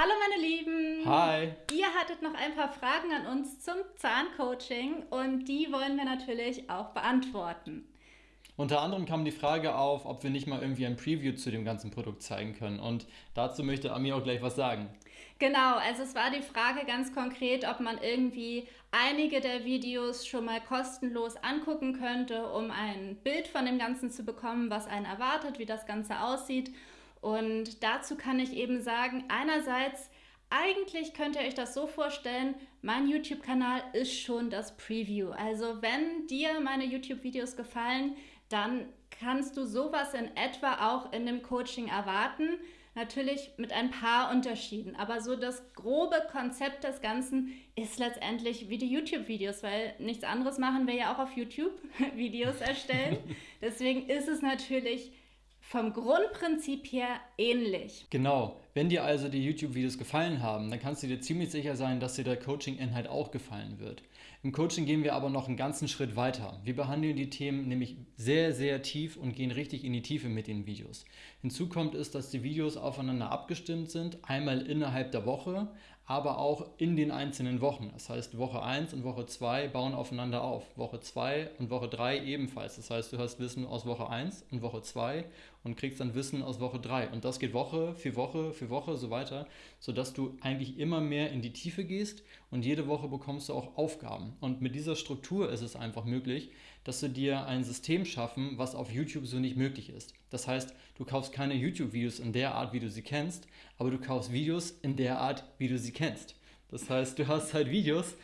Hallo meine Lieben! Hi! Ihr hattet noch ein paar Fragen an uns zum Zahncoaching und die wollen wir natürlich auch beantworten. Unter anderem kam die Frage auf, ob wir nicht mal irgendwie ein Preview zu dem ganzen Produkt zeigen können. Und dazu möchte Ami auch gleich was sagen. Genau, also es war die Frage ganz konkret, ob man irgendwie einige der Videos schon mal kostenlos angucken könnte, um ein Bild von dem Ganzen zu bekommen, was einen erwartet, wie das Ganze aussieht. Und dazu kann ich eben sagen, einerseits, eigentlich könnt ihr euch das so vorstellen, mein YouTube-Kanal ist schon das Preview. Also wenn dir meine YouTube-Videos gefallen, dann kannst du sowas in etwa auch in dem Coaching erwarten. Natürlich mit ein paar Unterschieden, aber so das grobe Konzept des Ganzen ist letztendlich wie die YouTube-Videos, weil nichts anderes machen wir ja auch auf YouTube, Videos erstellen. Deswegen ist es natürlich vom Grundprinzip her ähnlich. Genau. Wenn dir also die YouTube-Videos gefallen haben, dann kannst du dir ziemlich sicher sein, dass dir der Coaching-Inhalt auch gefallen wird. Im Coaching gehen wir aber noch einen ganzen Schritt weiter. Wir behandeln die Themen nämlich sehr, sehr tief und gehen richtig in die Tiefe mit den Videos. Hinzu kommt es, dass die Videos aufeinander abgestimmt sind, einmal innerhalb der Woche, aber auch in den einzelnen Wochen. Das heißt, Woche 1 und Woche 2 bauen aufeinander auf. Woche 2 und Woche 3 ebenfalls. Das heißt, du hast Wissen aus Woche 1 und Woche 2 und kriegst dann Wissen aus Woche 3. Und das geht Woche für Woche für Woche so weiter, sodass du eigentlich immer mehr in die Tiefe gehst und jede Woche bekommst du auch Aufgaben. Und mit dieser Struktur ist es einfach möglich, dass du dir ein System schaffen, was auf YouTube so nicht möglich ist. Das heißt, du kaufst keine YouTube-Videos in der Art, wie du sie kennst, aber du kaufst Videos in der Art, wie du sie kennst. Das heißt, du hast halt Videos,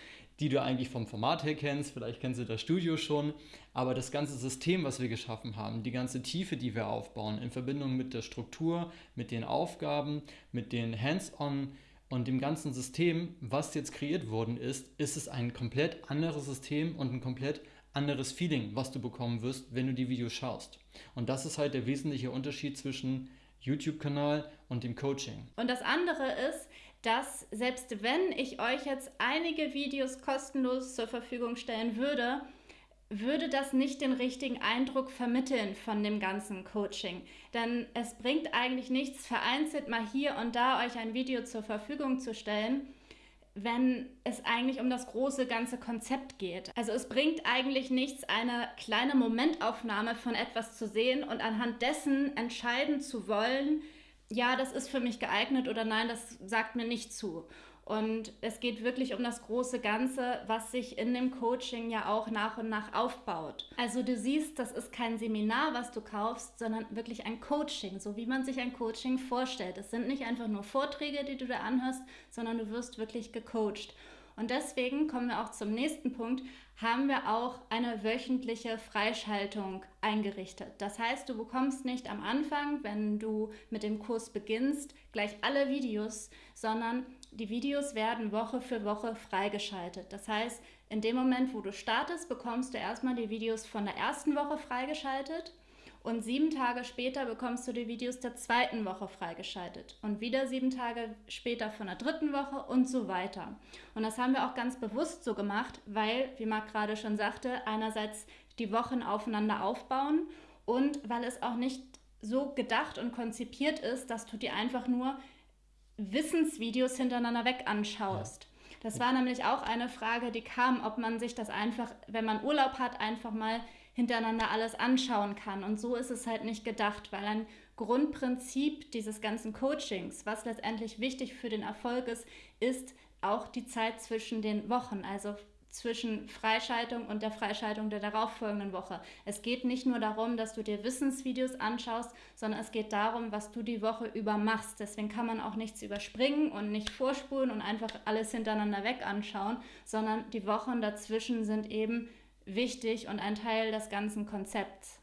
die du eigentlich vom Format her kennst, vielleicht kennst du das Studio schon, aber das ganze System, was wir geschaffen haben, die ganze Tiefe, die wir aufbauen, in Verbindung mit der Struktur, mit den Aufgaben, mit den Hands-on und dem ganzen System, was jetzt kreiert worden ist, ist es ein komplett anderes System und ein komplett anderes Feeling, was du bekommen wirst, wenn du die Videos schaust. Und das ist halt der wesentliche Unterschied zwischen YouTube-Kanal und dem Coaching. Und das andere ist, dass selbst wenn ich euch jetzt einige Videos kostenlos zur Verfügung stellen würde, würde das nicht den richtigen Eindruck vermitteln von dem ganzen Coaching. Denn es bringt eigentlich nichts, vereinzelt mal hier und da euch ein Video zur Verfügung zu stellen, wenn es eigentlich um das große ganze Konzept geht. Also es bringt eigentlich nichts, eine kleine Momentaufnahme von etwas zu sehen und anhand dessen entscheiden zu wollen, ja, das ist für mich geeignet oder nein, das sagt mir nicht zu. Und es geht wirklich um das große Ganze, was sich in dem Coaching ja auch nach und nach aufbaut. Also du siehst, das ist kein Seminar, was du kaufst, sondern wirklich ein Coaching, so wie man sich ein Coaching vorstellt. Es sind nicht einfach nur Vorträge, die du da anhörst, sondern du wirst wirklich gecoacht. Und deswegen kommen wir auch zum nächsten Punkt, haben wir auch eine wöchentliche Freischaltung eingerichtet. Das heißt, du bekommst nicht am Anfang, wenn du mit dem Kurs beginnst, gleich alle Videos, sondern die Videos werden Woche für Woche freigeschaltet. Das heißt, in dem Moment, wo du startest, bekommst du erstmal die Videos von der ersten Woche freigeschaltet und sieben Tage später bekommst du die Videos der zweiten Woche freigeschaltet und wieder sieben Tage später von der dritten Woche und so weiter. Und das haben wir auch ganz bewusst so gemacht, weil, wie Marc gerade schon sagte, einerseits die Wochen aufeinander aufbauen und weil es auch nicht so gedacht und konzipiert ist, dass du dir einfach nur Wissensvideos hintereinander weg anschaust. Ja. Das war nämlich auch eine Frage, die kam, ob man sich das einfach, wenn man Urlaub hat, einfach mal hintereinander alles anschauen kann. Und so ist es halt nicht gedacht, weil ein Grundprinzip dieses ganzen Coachings, was letztendlich wichtig für den Erfolg ist, ist auch die Zeit zwischen den Wochen. Also zwischen Freischaltung und der Freischaltung der darauffolgenden Woche. Es geht nicht nur darum, dass du dir Wissensvideos anschaust, sondern es geht darum, was du die Woche über machst. Deswegen kann man auch nichts überspringen und nicht vorspulen und einfach alles hintereinander weg anschauen, sondern die Wochen dazwischen sind eben wichtig und ein Teil des ganzen Konzepts.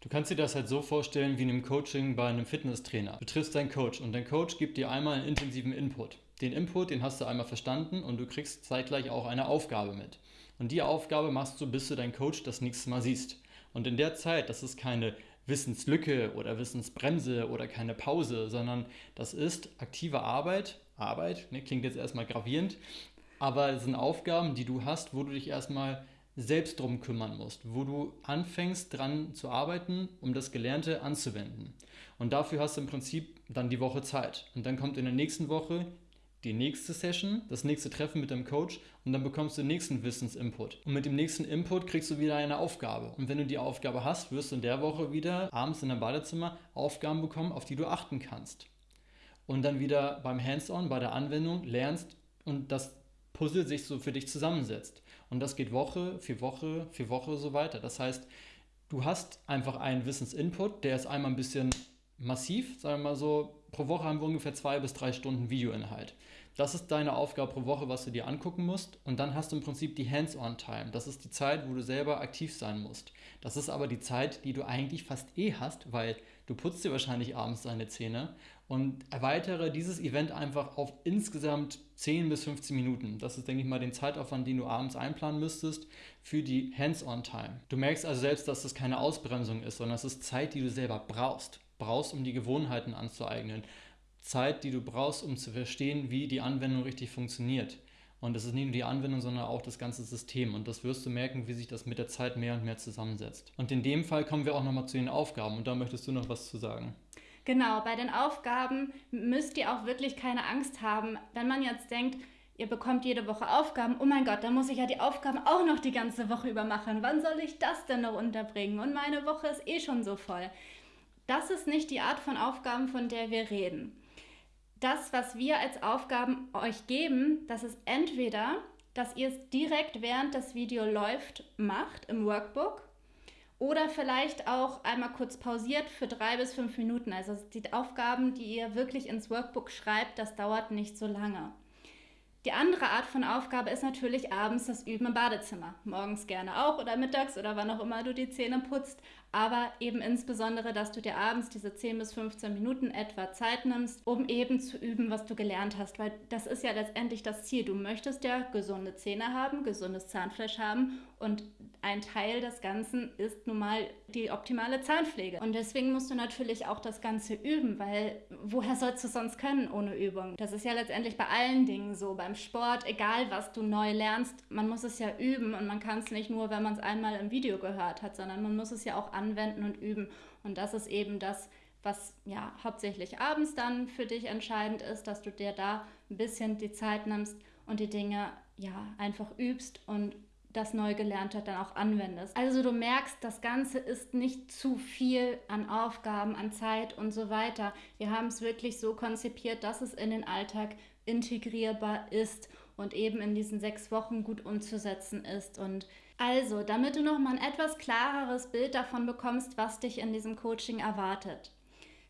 Du kannst dir das halt so vorstellen wie in einem Coaching bei einem Fitnesstrainer. Du triffst deinen Coach und dein Coach gibt dir einmal einen intensiven Input. Den Input, den hast du einmal verstanden und du kriegst zeitgleich auch eine Aufgabe mit. Und die Aufgabe machst du, bis du deinen Coach das nächste Mal siehst. Und in der Zeit, das ist keine Wissenslücke oder Wissensbremse oder keine Pause, sondern das ist aktive Arbeit. Arbeit, ne, klingt jetzt erstmal gravierend, aber es sind Aufgaben, die du hast, wo du dich erstmal selbst drum kümmern musst, wo du anfängst dran zu arbeiten, um das Gelernte anzuwenden. Und dafür hast du im Prinzip dann die Woche Zeit. Und dann kommt in der nächsten Woche die nächste Session, das nächste Treffen mit deinem Coach und dann bekommst du den nächsten Wissensinput. Und mit dem nächsten Input kriegst du wieder eine Aufgabe. Und wenn du die Aufgabe hast, wirst du in der Woche wieder abends in deinem Badezimmer Aufgaben bekommen, auf die du achten kannst. Und dann wieder beim Hands-on, bei der Anwendung lernst und das Puzzle sich so für dich zusammensetzt. Und das geht Woche für Woche für Woche so weiter. Das heißt, du hast einfach einen Wissensinput, der ist einmal ein bisschen massiv, sagen wir mal so, pro Woche haben wir ungefähr zwei bis drei Stunden Videoinhalt. Das ist deine Aufgabe pro Woche, was du dir angucken musst. Und dann hast du im Prinzip die Hands-on-Time. Das ist die Zeit, wo du selber aktiv sein musst. Das ist aber die Zeit, die du eigentlich fast eh hast, weil du putzt dir wahrscheinlich abends deine Zähne und erweitere dieses Event einfach auf insgesamt 10 bis 15 Minuten. Das ist, denke ich mal, den Zeitaufwand, den du abends einplanen müsstest für die Hands-on-Time. Du merkst also selbst, dass das keine Ausbremsung ist, sondern es ist Zeit, die du selber brauchst. Brauchst, um die Gewohnheiten anzueignen. Zeit, die du brauchst, um zu verstehen, wie die Anwendung richtig funktioniert. Und es ist nicht nur die Anwendung, sondern auch das ganze System. Und das wirst du merken, wie sich das mit der Zeit mehr und mehr zusammensetzt. Und in dem Fall kommen wir auch nochmal zu den Aufgaben. Und da möchtest du noch was zu sagen. Genau, bei den Aufgaben müsst ihr auch wirklich keine Angst haben. Wenn man jetzt denkt, ihr bekommt jede Woche Aufgaben, oh mein Gott, dann muss ich ja die Aufgaben auch noch die ganze Woche über machen. Wann soll ich das denn noch unterbringen? Und meine Woche ist eh schon so voll. Das ist nicht die Art von Aufgaben, von der wir reden das, was wir als Aufgaben euch geben, das ist entweder, dass ihr es direkt während das Video läuft macht im Workbook oder vielleicht auch einmal kurz pausiert für drei bis fünf Minuten. Also die Aufgaben, die ihr wirklich ins Workbook schreibt, das dauert nicht so lange. Die andere Art von Aufgabe ist natürlich abends das Üben im Badezimmer. Morgens gerne auch oder mittags oder wann auch immer du die Zähne putzt aber eben insbesondere, dass du dir abends diese 10 bis 15 Minuten etwa Zeit nimmst, um eben zu üben, was du gelernt hast, weil das ist ja letztendlich das Ziel. Du möchtest ja gesunde Zähne haben, gesundes Zahnfleisch haben und ein Teil des Ganzen ist nun mal die optimale Zahnpflege. Und deswegen musst du natürlich auch das Ganze üben, weil woher sollst du sonst können ohne Übung? Das ist ja letztendlich bei allen Dingen so, beim Sport, egal was du neu lernst, man muss es ja üben und man kann es nicht nur, wenn man es einmal im Video gehört hat, sondern man muss es ja auch anwenden und üben. Und das ist eben das, was ja hauptsächlich abends dann für dich entscheidend ist, dass du dir da ein bisschen die Zeit nimmst und die Dinge ja einfach übst und das neu Gelernte dann auch anwendest. Also du merkst, das Ganze ist nicht zu viel an Aufgaben, an Zeit und so weiter. Wir haben es wirklich so konzipiert, dass es in den Alltag integrierbar ist und eben in diesen sechs Wochen gut umzusetzen ist. Und also, damit du noch mal ein etwas klareres Bild davon bekommst, was dich in diesem Coaching erwartet.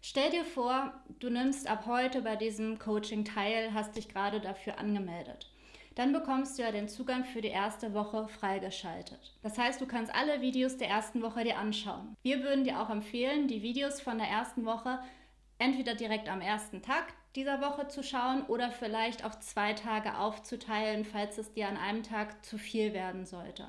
Stell dir vor, du nimmst ab heute bei diesem Coaching teil, hast dich gerade dafür angemeldet. Dann bekommst du ja den Zugang für die erste Woche freigeschaltet. Das heißt, du kannst alle Videos der ersten Woche dir anschauen. Wir würden dir auch empfehlen, die Videos von der ersten Woche entweder direkt am ersten Tag dieser Woche zu schauen oder vielleicht auch zwei Tage aufzuteilen, falls es dir an einem Tag zu viel werden sollte.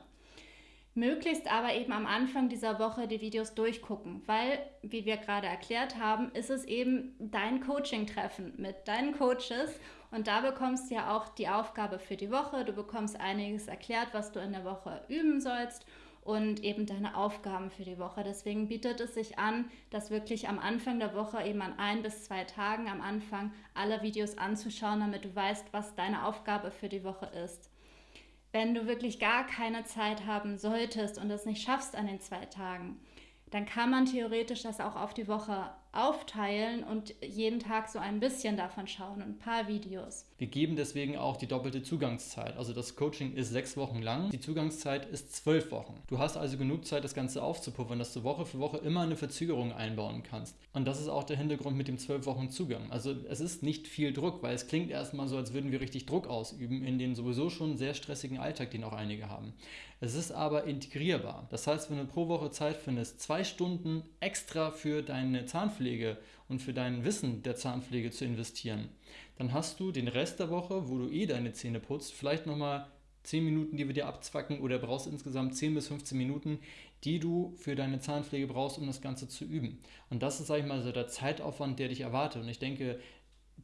Möglichst aber eben am Anfang dieser Woche die Videos durchgucken, weil, wie wir gerade erklärt haben, ist es eben dein Coaching-Treffen mit deinen Coaches und da bekommst du ja auch die Aufgabe für die Woche. Du bekommst einiges erklärt, was du in der Woche üben sollst und eben deine Aufgaben für die Woche. Deswegen bietet es sich an, das wirklich am Anfang der Woche eben an ein bis zwei Tagen am Anfang alle Videos anzuschauen, damit du weißt, was deine Aufgabe für die Woche ist. Wenn du wirklich gar keine Zeit haben solltest und es nicht schaffst an den zwei Tagen, dann kann man theoretisch das auch auf die Woche aufteilen und jeden Tag so ein bisschen davon schauen und ein paar Videos. Wir geben deswegen auch die doppelte Zugangszeit. Also das Coaching ist sechs Wochen lang, die Zugangszeit ist zwölf Wochen. Du hast also genug Zeit, das Ganze aufzupuffern, dass du Woche für Woche immer eine Verzögerung einbauen kannst. Und das ist auch der Hintergrund mit dem zwölf Wochen Zugang. Also es ist nicht viel Druck, weil es klingt erstmal so, als würden wir richtig Druck ausüben in den sowieso schon sehr stressigen Alltag, den auch einige haben. Es ist aber integrierbar. Das heißt, wenn du pro Woche Zeit findest, zwei Stunden extra für deine Zahnpflege und für dein Wissen der Zahnpflege zu investieren, dann hast du den Rest der Woche, wo du eh deine Zähne putzt, vielleicht nochmal 10 Minuten, die wir dir abzwacken oder brauchst insgesamt 10 bis 15 Minuten, die du für deine Zahnpflege brauchst, um das Ganze zu üben. Und das ist, sag ich mal, so der Zeitaufwand, der dich erwartet. Und ich denke,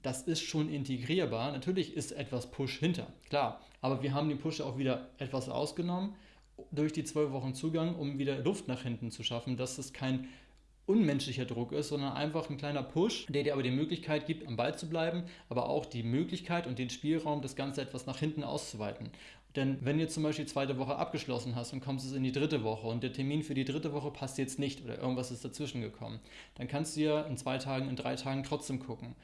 das ist schon integrierbar. Natürlich ist etwas Push hinter, klar. Aber wir haben den Push auch wieder etwas ausgenommen durch die zwölf Wochen Zugang, um wieder Luft nach hinten zu schaffen, dass es kein unmenschlicher Druck ist, sondern einfach ein kleiner Push, der dir aber die Möglichkeit gibt, am Ball zu bleiben, aber auch die Möglichkeit und den Spielraum, das Ganze etwas nach hinten auszuweiten. Denn wenn du zum Beispiel die zweite Woche abgeschlossen hast und kommst es in die dritte Woche und der Termin für die dritte Woche passt jetzt nicht oder irgendwas ist dazwischen gekommen, dann kannst du ja in zwei Tagen, in drei Tagen trotzdem gucken.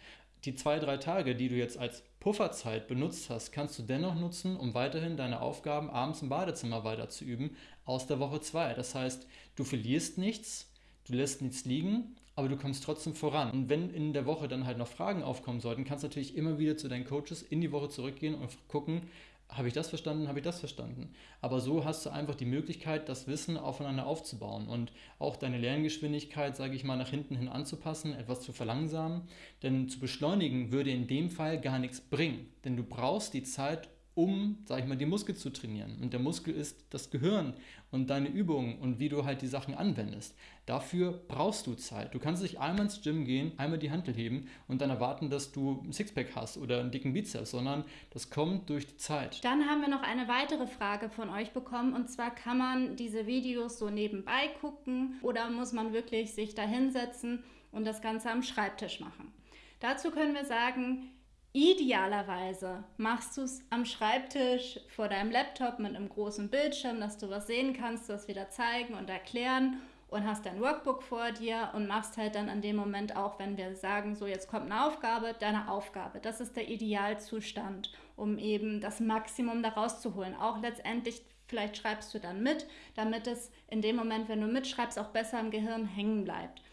Die zwei, drei Tage, die du jetzt als Pufferzeit benutzt hast, kannst du dennoch nutzen, um weiterhin deine Aufgaben abends im Badezimmer weiter zu üben aus der Woche zwei. Das heißt, du verlierst nichts, du lässt nichts liegen, aber du kommst trotzdem voran. Und wenn in der Woche dann halt noch Fragen aufkommen sollten, kannst du natürlich immer wieder zu deinen Coaches in die Woche zurückgehen und gucken, habe ich das verstanden, habe ich das verstanden. Aber so hast du einfach die Möglichkeit, das Wissen aufeinander aufzubauen und auch deine Lerngeschwindigkeit, sage ich mal, nach hinten hin anzupassen, etwas zu verlangsamen. Denn zu beschleunigen würde in dem Fall gar nichts bringen. Denn du brauchst die Zeit, um, sag ich mal, die Muskel zu trainieren. Und der Muskel ist das Gehirn und deine Übungen und wie du halt die Sachen anwendest. Dafür brauchst du Zeit. Du kannst nicht einmal ins Gym gehen, einmal die Hantel heben und dann erwarten, dass du ein Sixpack hast oder einen dicken Bizeps, sondern das kommt durch die Zeit. Dann haben wir noch eine weitere Frage von euch bekommen und zwar kann man diese Videos so nebenbei gucken oder muss man wirklich sich da hinsetzen und das Ganze am Schreibtisch machen? Dazu können wir sagen, Idealerweise machst du es am Schreibtisch vor deinem Laptop mit einem großen Bildschirm, dass du was sehen kannst, das wieder zeigen und erklären und hast dein Workbook vor dir und machst halt dann an dem Moment auch, wenn wir sagen, so jetzt kommt eine Aufgabe, deine Aufgabe. Das ist der Idealzustand, um eben das Maximum daraus zu holen. Auch letztendlich, vielleicht schreibst du dann mit, damit es in dem Moment, wenn du mitschreibst, auch besser im Gehirn hängen bleibt.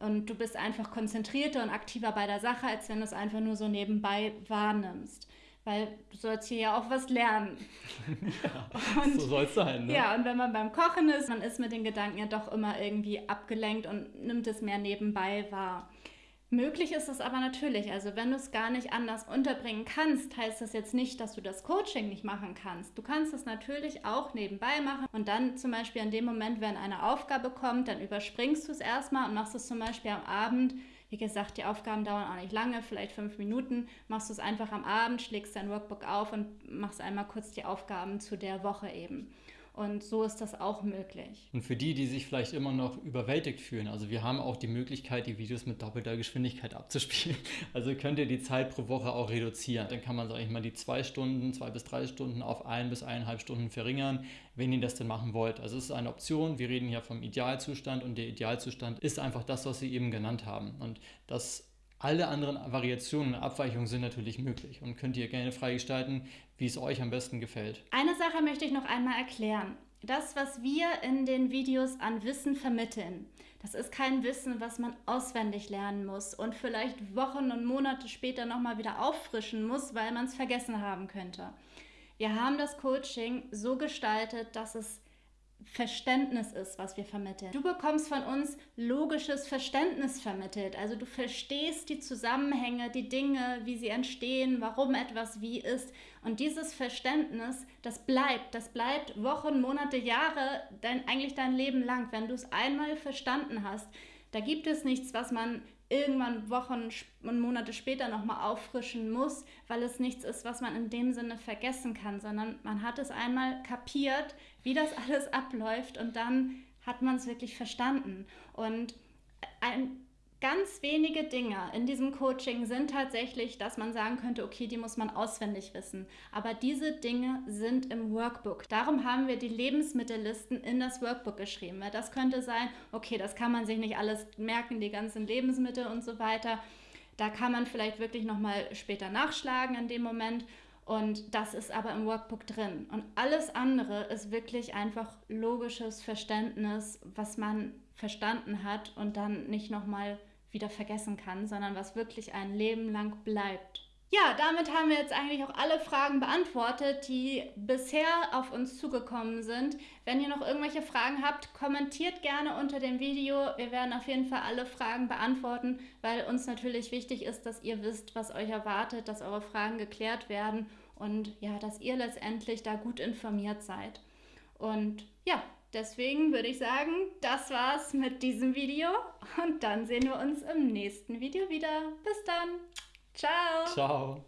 Und du bist einfach konzentrierter und aktiver bei der Sache, als wenn du es einfach nur so nebenbei wahrnimmst. Weil du sollst hier ja auch was lernen. Ja, und, so soll es sein. Ne? Ja, und wenn man beim Kochen ist, man ist mit den Gedanken ja doch immer irgendwie abgelenkt und nimmt es mehr nebenbei wahr. Möglich ist es aber natürlich. Also wenn du es gar nicht anders unterbringen kannst, heißt das jetzt nicht, dass du das Coaching nicht machen kannst. Du kannst es natürlich auch nebenbei machen und dann zum Beispiel in dem Moment, wenn eine Aufgabe kommt, dann überspringst du es erstmal und machst es zum Beispiel am Abend. Wie gesagt, die Aufgaben dauern auch nicht lange, vielleicht fünf Minuten. Machst du es einfach am Abend, schlägst dein Workbook auf und machst einmal kurz die Aufgaben zu der Woche eben. Und so ist das auch möglich. Und für die, die sich vielleicht immer noch überwältigt fühlen, also wir haben auch die Möglichkeit, die Videos mit doppelter Geschwindigkeit abzuspielen. Also könnt ihr die Zeit pro Woche auch reduzieren. Dann kann man, sage ich mal, die zwei Stunden, zwei bis drei Stunden auf ein bis eineinhalb Stunden verringern, wenn ihr das denn machen wollt. Also es ist eine Option. Wir reden hier vom Idealzustand und der Idealzustand ist einfach das, was Sie eben genannt haben. Und das alle anderen Variationen und Abweichungen sind natürlich möglich und könnt ihr gerne freigestalten, wie es euch am besten gefällt. Eine Sache möchte ich noch einmal erklären. Das, was wir in den Videos an Wissen vermitteln, das ist kein Wissen, was man auswendig lernen muss und vielleicht Wochen und Monate später nochmal wieder auffrischen muss, weil man es vergessen haben könnte. Wir haben das Coaching so gestaltet, dass es Verständnis ist, was wir vermitteln. Du bekommst von uns logisches Verständnis vermittelt. Also du verstehst die Zusammenhänge, die Dinge, wie sie entstehen, warum etwas wie ist. Und dieses Verständnis, das bleibt. Das bleibt Wochen, Monate, Jahre, dein, eigentlich dein Leben lang. Wenn du es einmal verstanden hast, da gibt es nichts, was man irgendwann Wochen und Monate später nochmal auffrischen muss, weil es nichts ist, was man in dem Sinne vergessen kann, sondern man hat es einmal kapiert, wie das alles abläuft und dann hat man es wirklich verstanden. Und ein, ganz wenige Dinge in diesem Coaching sind tatsächlich, dass man sagen könnte, okay, die muss man auswendig wissen. Aber diese Dinge sind im Workbook. Darum haben wir die Lebensmittellisten in das Workbook geschrieben. Weil das könnte sein, okay, das kann man sich nicht alles merken, die ganzen Lebensmittel und so weiter. Da kann man vielleicht wirklich nochmal später nachschlagen in dem Moment. Und das ist aber im Workbook drin. Und alles andere ist wirklich einfach logisches Verständnis, was man verstanden hat und dann nicht nochmal wieder vergessen kann, sondern was wirklich ein Leben lang bleibt. Ja, damit haben wir jetzt eigentlich auch alle Fragen beantwortet, die bisher auf uns zugekommen sind. Wenn ihr noch irgendwelche Fragen habt, kommentiert gerne unter dem Video. Wir werden auf jeden Fall alle Fragen beantworten, weil uns natürlich wichtig ist, dass ihr wisst, was euch erwartet, dass eure Fragen geklärt werden und ja, dass ihr letztendlich da gut informiert seid. Und ja, Deswegen würde ich sagen, das war's mit diesem Video und dann sehen wir uns im nächsten Video wieder. Bis dann. Ciao. Ciao.